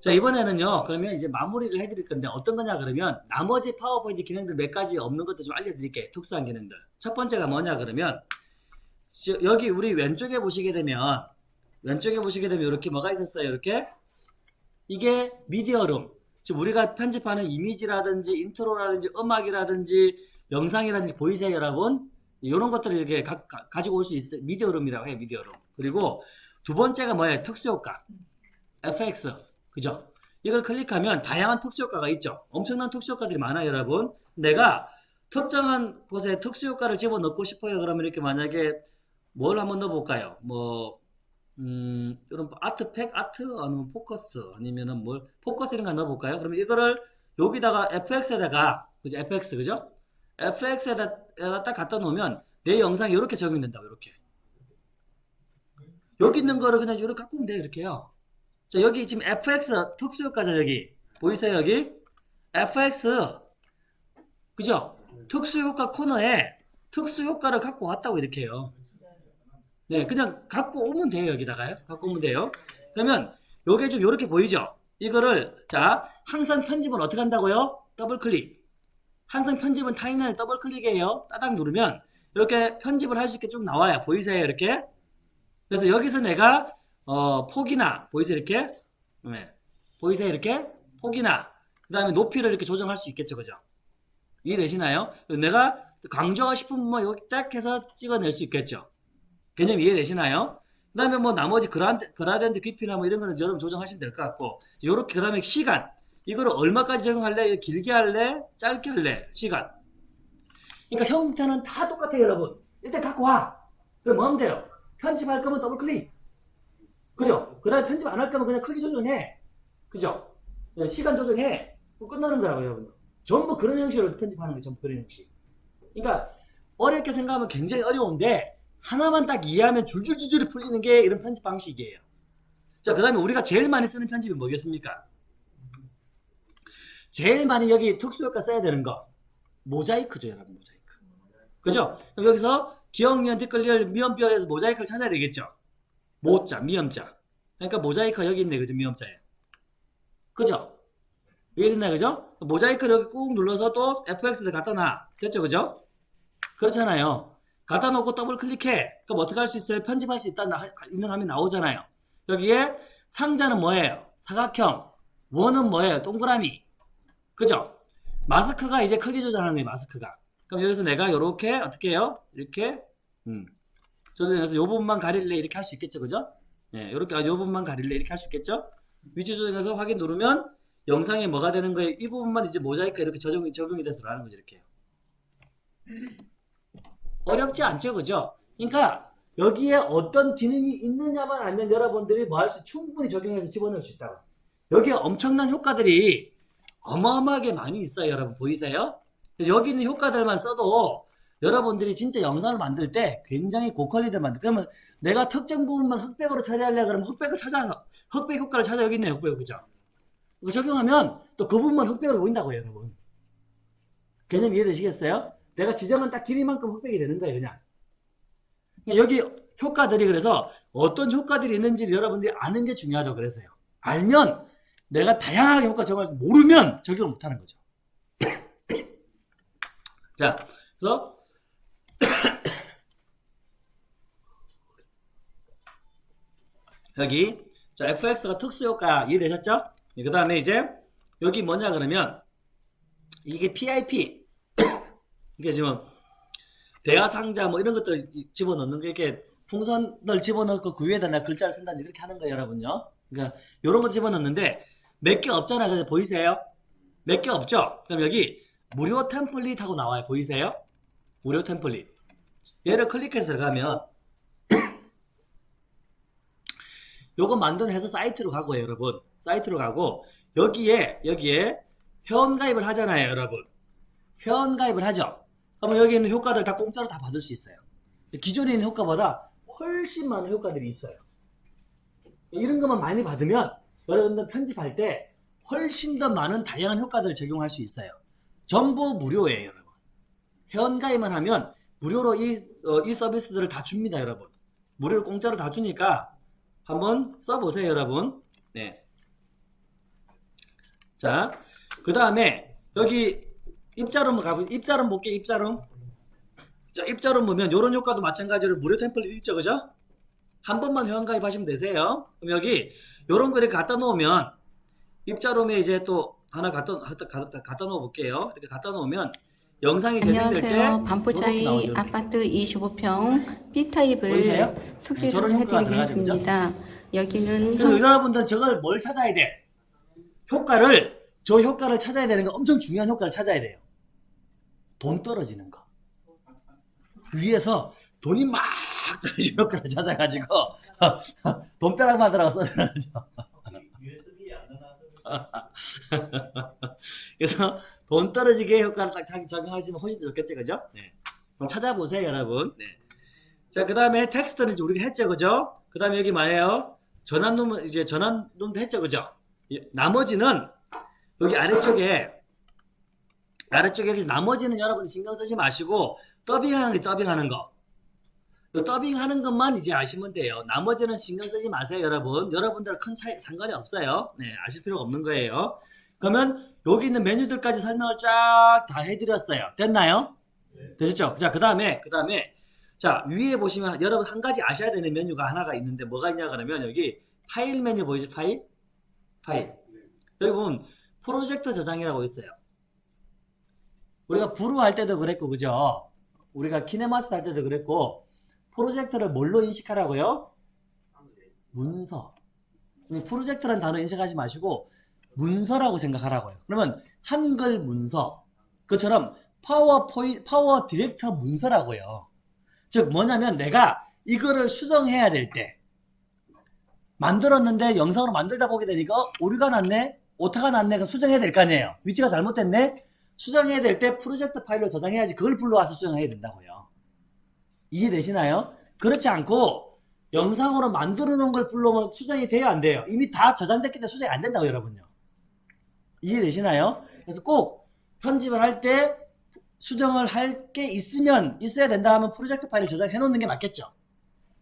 자 이번에는요 그러면 이제 마무리를 해드릴 건데 어떤 거냐 그러면 나머지 파워포인트 기능들 몇 가지 없는 것도 좀 알려드릴게요 특수한 기능들. 첫 번째가 뭐냐 그러면 저- 여기 우리 왼쪽에 보시게 되면 왼쪽에 보시게 되면 이렇게 뭐가 있었어요 이렇게? 이게 media room. 지금 우리가 편집하는 이미지라든지 intro라든지 음악이라든지 영상이라든지 보이세요 여러분? 이런 것들을 이렇게 가, 지고 올 수 있어요 media room이라고 해요 media room. 그리고 두 번째가 뭐예요? 특수효과. FX 그죠? 이걸 클릭하면 다양한 특수효과가 있죠. 엄청난 특수효과들이 많아요, 여러분. 내가 특정한 곳에 특수효과를 집어넣고 싶어요. 그러면 이렇게 만약에 뭘 한번 넣어볼까요? 뭐, 음, 이런 아트팩, 아트, 아니면 포커스, 아니면은 뭘, 포커스 이런 거 넣어볼까요? 그러면 이거를 여기다가 FX에다가, 그죠? FX, 그죠? FX에다 딱 갖다 놓으면 내 영상이 이렇게 적용된다고, 이렇게. 여기 있는 거를 그냥 이렇게 갖고 오면 돼요, 이렇게요. 자, 여기 지금 fx 특수효과죠, 여기. 보이세요, 여기? fx. 그죠? 특수효과 코너에 특수효과를 갖고 왔다고 이렇게 해요. 네, 그냥 갖고 오면 돼요, 여기다가요. 갖고 오면 돼요. 그러면 요게 좀 이렇게 보이죠? 이거를, 자, 항상 편집은 어떻게 한다고요? 더블 클릭. 항상 편집은 timeline에 더블 클릭이에요. 따닥 누르면 이렇게 편집을 할 수 있게 쭉 나와요. 보이세요, 이렇게? 그래서 여기서 내가 어, 폭이나 보이세요? 이렇게? 네. 보이세요? 이렇게? 폭이나. 그 다음에 높이를 이렇게 조정할 수 있겠죠. 그죠? 이해되시나요? 내가 강조하고 싶은 부분 여기 딱 해서 찍어낼 수 있겠죠. 개념 이해되시나요? 그 다음에 뭐 나머지 그라드, 그라덴트 깊이나 뭐 이런 거는 여러분 조정하시면 될 것 같고 요렇게 그 다음에 시간. 이거를 얼마까지 적용할래? 길게 할래? 짧게 할래? 시간. 그러니까 형태는 다 똑같아요 여러분. 일단 갖고 와. 그럼 뭐 하면 돼요? 편집할 거면 더블 클릭 그죠? 그 다음에 편집 안 할 거면 그냥 크기 조정해. 그죠? 예, 시간 조정해. 끝나는 거라고요, 여러분. 전부 그런 형식으로 편집하는 거예요, 전부 그런 형식. 그러니까, 어렵게 생각하면 굉장히 어려운데, 하나만 딱 이해하면 줄줄줄줄 풀리는 게 이런 편집 방식이에요. 자, 그 다음에 우리가 제일 많이 쓰는 편집이 뭐겠습니까? 제일 많이 여기 특수효과 써야 되는 거. 모자이크죠, 여러분, 모자이크. 그죠? 그럼 여기서 기억, 미연, 댓글, 미연뼈에서 모자이크를 찾아야 되겠죠? 모자, 미음자. 그러니까 모자이크가 여기 있네, 그죠? 미음자에. 그죠? 이해됐나, 그죠? 모자이크를 여기 꾹 눌러서 또 FX를 갖다 놔. 됐죠, 그죠? 그렇잖아요. 갖다 놓고 더블 클릭해. 그럼 어떻게 할 수 있어요? 편집할 수 있다, 나, 있는 화면 나오잖아요. 여기에 상자는 뭐예요? 사각형. 원은 뭐예요? 동그라미. 그죠? 마스크가 이제 크기 조절하는 거예요, 마스크가. 그럼 여기서 내가 이렇게, 어떻게 해요? 이렇게, 음. 조정해서 요 부분만 가릴래 이렇게 할 수 있겠죠? 그죠? 예, 요렇게 아, 요 부분만 가릴래 이렇게 할 수 있겠죠? 위치 조정해서 확인 누르면 영상에 뭐가 되는 거예요 이 부분만 이제 모자이크 이렇게 적용이, 적용이 돼서 나는 거죠 이렇게. 어렵지 않죠 그죠? 그러니까 여기에 어떤 기능이 있느냐만 알면 여러분들이 뭐 할 수 충분히 적용해서 집어넣을 수 있다고. 여기에 엄청난 효과들이 어마어마하게 많이 있어요 여러분. 보이세요? 여기 있는 효과들만 써도 여러분들이 진짜 영상을 만들 때 굉장히 고퀄리티를 만들 그러면 내가 특정 부분만 흑백으로 처리하려 그러면 흑백을 찾아서 흑백 효과를 찾아 여기 있네요. 흑백 그죠? 적용하면 또 그 부분만 흑백으로 보인다고요 여러분. 개념 이해되시겠어요? 내가 지정한 딱 길이만큼 흑백이 되는 거예요 그냥. 여기 효과들이 그래서 어떤 효과들이 있는지를 여러분들이 아는 게 중요하죠 그래서요. 알면 내가 다양하게 효과 적용할 수 모르면 적용을 못하는 거죠. 자 그래서 여기 자 fx가 특수효과 이해되셨죠? 그 다음에 이제 여기 뭐냐 그러면 이게 PIP 이게 지금 대화 상자 뭐 이런 것도 집어넣는 게 이렇게 풍선을 집어넣고 그 위에다 나 글자를 쓴다든지 그렇게 하는 거예요 여러분요 그러니까 요런 거 집어넣는데 몇 개 없잖아요 보이세요? 몇 개 없죠? 그럼 여기 무료 템플릿 하고 나와요 보이세요? 무료 템플릿. 얘를 클릭해서 들어가면 요거 만든 해서 사이트로 가고요 여러분. 사이트로 가고 여기에 여기에 회원가입을 하잖아요 여러분. 회원가입을 하죠. 그러면 여기 있는 효과들 다 공짜로 다 받을 수 있어요. 기존에 있는 효과보다 훨씬 많은 효과들이 있어요. 이런 것만 많이 받으면 여러분들 편집할 때 훨씬 더 많은 다양한 효과들을 적용할 수 있어요. 전부 무료예요 회원가입만 하면 무료로 이, 어, 이 서비스들을 다 줍니다 여러분 무료로 공짜로 다 주니까 한번 써보세요 여러분 네. 자, 그 다음에 여기 입자룸 가보 입자룸 볼게 입자룸. 자, 입자룸 보면 요런 효과도 마찬가지로 무료 템플릿 있죠, 그죠? 한 번만 회원 가입 하시면 되세요. 그럼 여기 요런 거를 갖다 놓으면 입자룸에 이제 또 하나 갖다, 갖다, 갖다, 갖다 놓아 볼게요. 이렇게 갖다 놓으면 영상이 재생될 안녕하세요. 반포자이. 아파트 25평 B타입을 보이세요? 소개를 해드리겠습니다. 여기는 그래서 현- 여러분들은 저걸 뭘 찾아야 돼? 효과를 저 효과를 찾아야 되는 거 엄청 중요한 효과를 찾아야 돼요. 돈 떨어지는 거. 위에서 돈이 막 떨어지는 효과를 찾아가지고 돈벼락 만들어가 써주는 거죠. 그래서 돈 떨어지게 효과를 딱 자기 적용하시면 훨씬 더 좋겠죠, 그죠? 네. 그럼 찾아보세요, 여러분. 네. 자, 그 다음에 텍스트는 이제 우리가 했죠, 그죠? 그 다음에 여기 뭐예요? 전환놈은 이제 전환놈도 했죠, 그죠? 예, 나머지는 여기 아래쪽에 아래쪽에 여기 나머지는 여러분 신경 쓰지 마시고 더빙하는 게 더빙하는 거. 요 더빙하는 것만 이제 아시면 돼요. 나머지는 신경 쓰지 마세요, 여러분. 여러분들 큰 차이 상관이 없어요. 네, 아실 필요가 없는 거예요. 그러면 여기 있는 메뉴들까지 설명을 쫙 다 해드렸어요. 됐나요? 되셨죠? 자, 그 다음에 그 다음에 자 위에 보시면 여러분 한 가지 아셔야 되는 메뉴가 하나가 있는데 뭐가 있냐 그러면 여기 파일 메뉴 보이죠? 파일? 파일. 여기 보면 프로젝트 저장이라고 있어요. 우리가 브루 할 때도 그랬고 그죠? 우리가 키네마스터 할 때도 그랬고 프로젝트를 뭘로 인식하라고요? 문서. 이 프로젝트라는 단어 인식하지 마시고 문서라고 생각하라고요. 그러면 한글 문서. 그처럼 파워포이 PowerDirector 문서라고요. 즉 뭐냐면 내가 이거를 수정해야 될 때 만들었는데 영상으로 만들다 보게 되니까 어, 오류가 났네 오타가 났네 그럼 수정해야 될 거 아니에요 위치가 잘못됐네 수정해야 될 때 프로젝트 파일로 저장해야지 그걸 불러와서 수정해야 된다고요 이해되시나요? 그렇지 않고 영상으로 만들어 놓은 걸 불러오면 수정이 돼요 안 돼요 이미 다 저장됐기 때문에 수정이 안 된다고 여러분요 이해되시나요? 그래서 꼭 편집을 할 때 수정을 할 게 있으면 있어야 된다 하면 프로젝트 파일을 저장해 놓는 게 맞겠죠?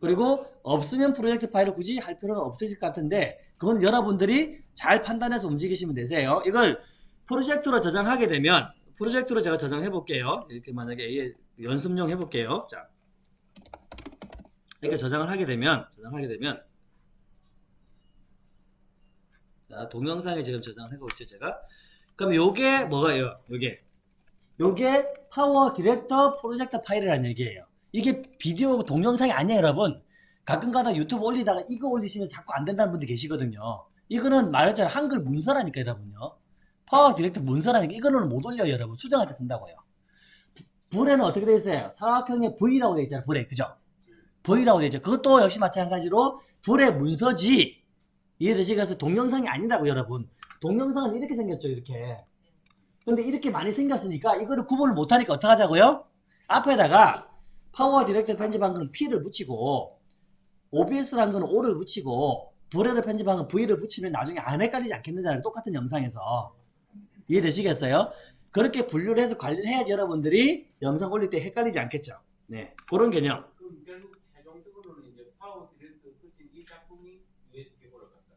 그리고 없으면 프로젝트 파일을 굳이 할 필요는 없으실 것 같은데 그건 여러분들이 잘 판단해서 움직이시면 되세요. 이걸 프로젝트로 저장하게 되면 프로젝트로 제가 저장해 볼게요. 이렇게 만약에 연습용 해 볼게요. 자. 이렇게 저장을 하게 되면 저장하게 되면 자 동영상에 지금 저장을 해보고 있죠 제가. 그럼 요게 뭐가요? 요게. 요게 PowerDirector 프로젝트 파일이라는 얘기예요. 이게 비디오 동영상이 아니에요 여러분. 가끔가다 유튜브 올리다가 이거 올리시면 자꾸 안 된다는 분들 계시거든요. 이거는 말했잖아요 한글 문서라니까 여러분요. PowerDirector 문서라니까 이거는 못 올려요 여러분. 수정할 때 쓴다고요. Vrew는 어떻게 되어 있어요? 사각형의 V라고 되어 있잖아요 Vrew에. 그죠? V라고 되어 있죠. 그것도 역시 마찬가지로 Vrew 문서지 이해되시겠어요 동영상이 아니라고 여러분 동영상은 이렇게 생겼죠 이렇게 근데 이렇게 많이 생겼으니까 이거를 구분을 못하니까 어떡하자고요 앞에다가 PowerDirector 편집한 거는 P를 붙이고 OBS라는 거는 O를 붙이고 Vrew를 편집한 건 V를 붙이면 나중에 안 헷갈리지 않겠느냐는 똑같은 영상에서 이해되시겠어요? 그렇게 분류를 해서 관리를 해야지 여러분들이 영상 올릴 때 헷갈리지 않겠죠. 네, 그런 개념. 그럼 결국 최종적으로는 이제 PowerDirector 끝인 이 작품이 유튜브 올라간다.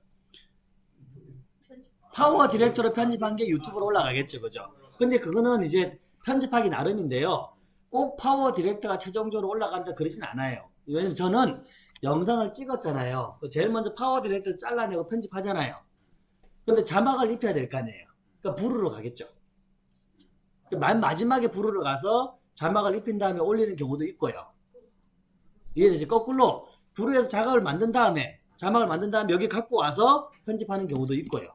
PowerDirector로 편집한 게 유튜브로 올라가겠죠, 그죠? 근데 그거는 이제 편집하기 나름인데요. 꼭 PowerDirector가 최종적으로 올라간다 그러진 않아요. 왜냐면 저는 영상을 찍었잖아요. 제일 먼저 PowerDirector 잘라내고 편집하잖아요. 근데 자막을 입혀야 될 거 아니에요. 그러니까 Vrew로 가겠죠. 그맨 마지막에 Vrew로 가서 자막을 입힌 다음에 올리는 경우도 있고요. 이해되지? 거꾸로 부르에서 자막을 만든 다음에 자막을 만든 다음에 여기 갖고 와서 편집하는 경우도 있고요.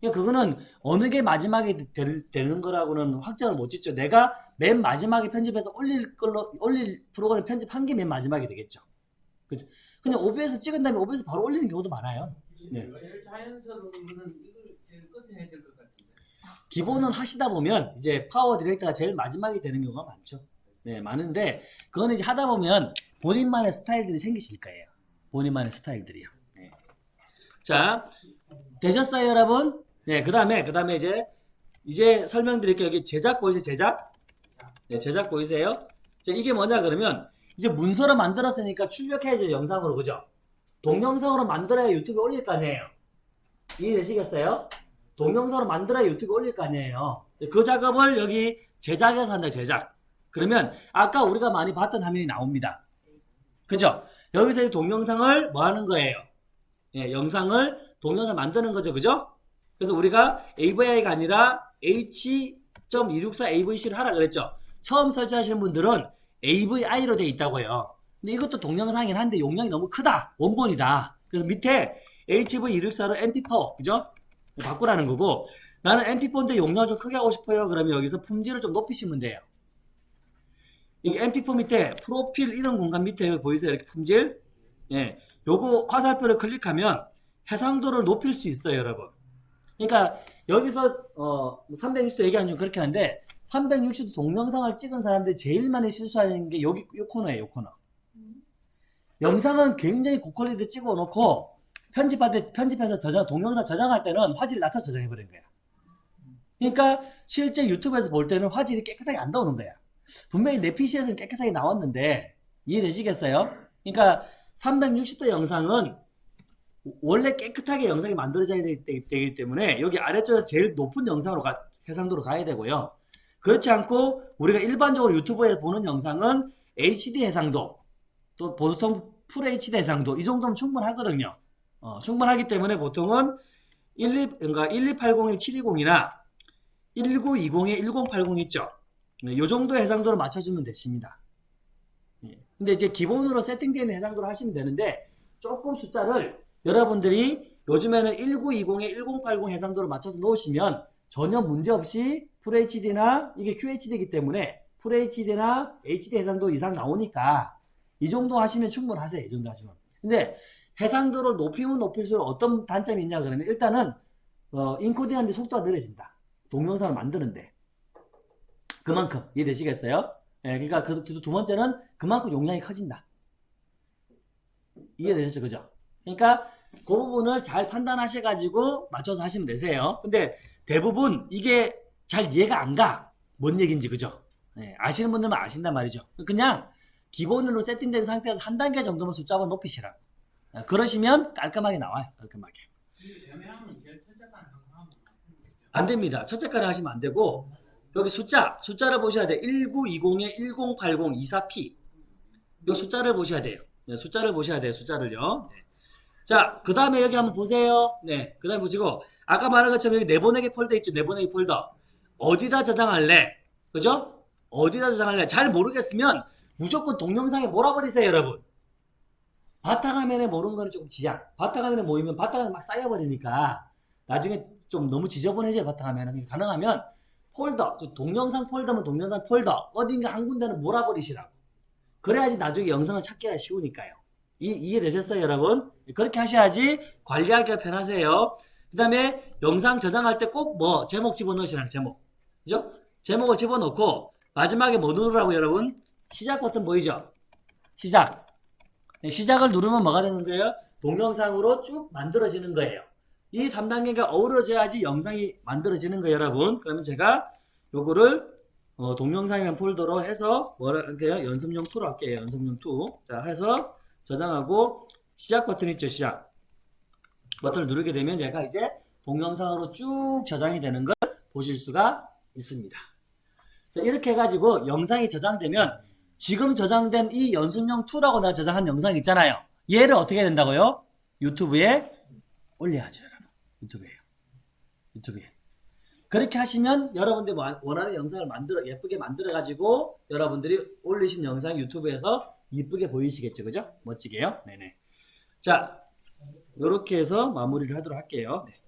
그러니까 그거는 어느 게 마지막에 될- 되는 거라고는 확정을 못 짓죠. 내가 맨 마지막에 편집해서 올릴 걸로 올릴 프로그램 편집한 게 맨 마지막에 되겠죠. 그죠? 그냥 OBS 찍은 다음에 OBS 바로 올리는 경우도 많아요. 네. 제일 자연스러운 거는 이걸 제일 끝에 해야 될것 같은데. 기본은 하시다 보면 이제 파워 디렉터가 제일 마지막에 되는 경우가 많죠. 네, 많은데 그거는 이제 하다 보면 본인만의 스타일들이 생기실 거예요. 본인만의 스타일들이요. 네. 자, 되셨어요, 여러분? 네, 그 다음에 그 다음에 이제 이제 설명드릴게요. 여기 제작 보이세요? 제작? 네, 제작 보이세요? 자, 이게 뭐냐 그러면 이제 문서로 만들었으니까 출력해야죠, 영상으로. 그죠? 동영상으로 만들어야 유튜브에 올릴 거 아니에요. 이해되시겠어요? 동영상으로 만들어야 유튜브에 올릴 거 아니에요. 그 작업을 여기 제작해서 한다, 제작. 그러면 아까 우리가 많이 봤던 화면이 나옵니다. 그죠? 여기서 이 동영상을 뭐 하는 거예요? 예, 영상을 동영상 만드는 거죠. 그죠? 그래서 우리가 AVI가 아니라 H.264 AVC를 하라 그랬죠. 처음 설치하시는 분들은 AVI로 되어 있다고요. 근데 이것도 동영상이긴 한데 용량이 너무 크다. 원본이다. 그래서 밑에 HV264로 MP4, 그죠? 바꾸라는 거고 나는 MP4인데 용량을 좀 크게 하고 싶어요. 그러면 여기서 품질을 좀 높이시면 돼요. 이게 MP4 밑에 프로필 이런 공간 밑에 보이세요? 이렇게 품질? 예. 요거 화살표를 클릭하면 해상도를 높일 수 있어요, 여러분. 그러니까 여기서 어 360도 얘기하는 좀 그렇게 하는데 360도 동영상을 찍은 사람들이 제일 많이 실수하는 게 여기 요 코너예요, 요 코너. 영상은 굉장히 고퀄리티 찍어 놓고 편집할 때 편집해서 저장 동영상 저장할 때는 화질을 낮춰 저장해 버린 거야. 그러니까 실제 유튜브에서 볼 때는 화질이 깨끗하게 안 나오는 거야. 분명히 내 PC에서는 깨끗하게 나왔는데 이해되시겠어요? 그러니까 360도 영상은 원래 깨끗하게 영상이 만들어져야 되, 기 때문에 여기 아래쪽에서 제일 높은 영상으로 가, 해상도로 가야 되고요. 그렇지 않고 우리가 일반적으로 유튜브에 보는 영상은 HD 해상도 또 보통 풀 HD 해상도 이 정도면 충분하거든요. 어, 충분하기 때문에 보통은 12, 그러니까 12802 720이나 1920에 1080 있죠. 네, 요 정도 해상도로 맞춰주면 되십니다. 예. 근데 이제 기본으로 세팅되는 해상도로 하시면 되는데 조금 숫자를 여러분들이 요즘에는 1920에 1080 해상도로 맞춰서 놓으시면 전혀 문제없이 FHD나 이게 QHD이기 때문에 FHD나 HD 해상도 이상 나오니까 이 정도 하시면 충분하세요. 이 정도 하시면. 근데 해상도를 높이면 높일수록 어떤 단점이 있냐 그러면 일단은 어, 인코딩하는데 속도가 느려진다. 동영상을 만드는데 그만큼 이해되시겠어요? 예, 그러니까 그, 두, 두 번째는 그만큼 용량이 커진다. 이해되셨죠? 그죠? 그러니까 그 부분을 잘 판단하셔가지고 맞춰서 하시면 되세요. 근데 대부분 이게 잘 이해가 안 가. 뭔 얘기인지 그죠? 예, 아시는 분들만 아신단 말이죠. 그냥 기본으로 세팅된 상태에서 한 단계 정도만 숫자만 높이시라. 예, 그러시면 깔끔하게 나와요. 깔끔하게. 안 됩니다. 첫째까지 하시면 안 되고 여기 숫자, 숫자를 보셔야 돼요. 1920에 1080 24P 이 숫자를 보셔야 돼요. 네, 숫자를 보셔야 돼요. 숫자를요. 네. 자, 그 다음에 여기 한번 보세요. 네, 그 다음에 보시고 아까 말한 것처럼 여기 내보내기 폴더 있죠. 내보내기 폴더. 어디다 저장할래? 그죠? 어디다 저장할래? 잘 모르겠으면 무조건 동영상에 몰아버리세요, 여러분. 바탕화면에 모르는 거는 조금 지양. 바탕화면에 모이면 바탕화면에 막 쌓여버리니까 나중에 좀 너무 지저분해져요, 바탕화면은. 가능하면 폴더, 저 동영상 폴더면 동영상 폴더, 어딘가 한 군데는 몰아버리시라고. 그래야지 나중에 영상을 찾기가 쉬우니까요. 이, 이해되셨어요, 여러분? 그렇게 하셔야지 관리하기가 편하세요. 그 다음에 영상 저장할 때 꼭 뭐, 제목 집어넣으시라는 제목. 그죠? 제목을 집어넣고, 마지막에 뭐 누르라고 여러분? 시작 버튼 보이죠? 시작. 네, 시작을 누르면 뭐가 되는 거예요? 동영상으로 쭉 만들어지는 거예요. 이 3단계가 어우러져야지 영상이 만들어지는 거예요, 여러분. 그러면 제가 요거를 어, 동영상이라는 폴더로 해서 할게요? 연습용 2로 할게요. 연습용 2. 자, 해서 저장하고 시작 버튼 있죠, 시작. 버튼을 누르게 되면 얘가 이제 동영상으로 쭉 저장이 되는 걸 보실 수가 있습니다. 자, 이렇게 해가지고 영상이 저장되면 지금 저장된 이 연습용 2라고 내가 저장한 영상 있잖아요. 얘를 어떻게 된다고요? 유튜브에 올려야죠, 여러분. 유튜브에요. 유튜브에. 그렇게 하시면 여러분들이 원하는 영상을 만들어 예쁘게 만들어 가지고 여러분들이 올리신 영상 유튜브에서 이쁘게 보이시겠죠, 그죠? 멋지게요. 네네. 자, 이렇게 해서 마무리를 하도록 할게요. 네.